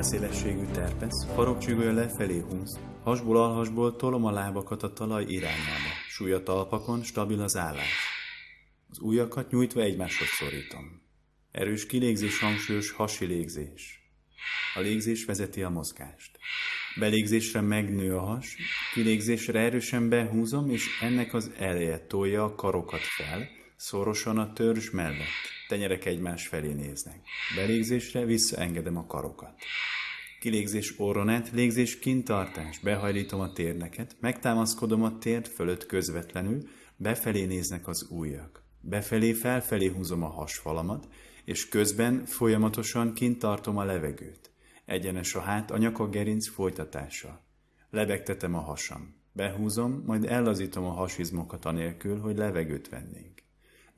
Álszélességű terpesz, farokcsügője lefelé húz, hasból alhasból tolom a lábakat a talaj irányába, súlya talpakon, stabil az állás. Az ujjakat nyújtva egymáshoz szorítom. Erős kilégzés, hangsúlyos hasi légzés. A légzés vezeti a mozgást. Belégzésre megnő a has, kilégzésre erősen behúzom, és ennek az eleje tolja a karokat fel, szorosan a törzs mellett. Tenyerek egymás felé néznek. Belégzésre visszaengedem a karokat. Kilégzés orronet, légzés kintartás, behajlítom a térneket, megtámaszkodom a térd fölött közvetlenül, befelé néznek az ujjak. Befelé, felfelé húzom a hasfalamat, és közben folyamatosan kintartom a levegőt. Egyenes a hát, a nyaka gerinc folytatása. Lebegtetem a hasam. Behúzom, majd ellazítom a hasizmokat anélkül, hogy levegőt vennénk.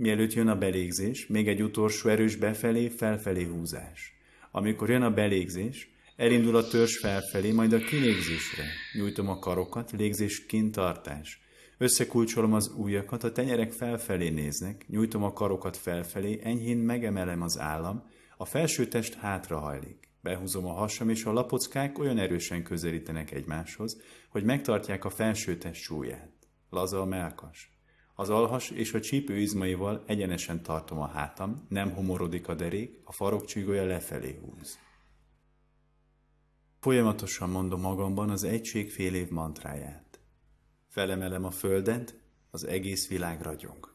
Mielőtt jön a belégzés, még egy utolsó erős befelé, felfelé húzás. Amikor jön a belégzés, elindul a törzs felfelé, majd a kilégzésre. Nyújtom a karokat, légzés kintartás. Összekulcsolom az ujjakat, a tenyerek felfelé néznek, nyújtom a karokat felfelé, enyhén megemelem az állam, a felső test hátrahajlik. Behúzom a hasam, és a lapockák olyan erősen közelítenek egymáshoz, hogy megtartják a felső test súlyát. Laza a melkas. Az alhas és a csípő izmaival egyenesen tartom a hátam, nem homorodik a derék, a farokcsígója lefelé húz. Folyamatosan mondom magamban az egység fél év mantráját. Felemelem a földet, az egész világ ragyog.